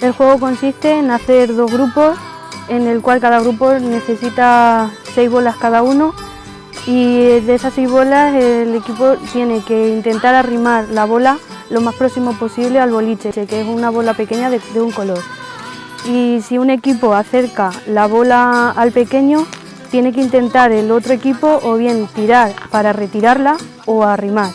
El juego consiste en hacer dos grupos, en el cual cada grupo necesita seis bolas cada uno y de esas seis bolas el equipo tiene que intentar arrimar la bola lo más próximo posible al boliche, que es una bola pequeña de, un color. Y si un equipo acerca la bola al pequeño, tiene que intentar el otro equipo o bien tirar para retirarla o arrimar.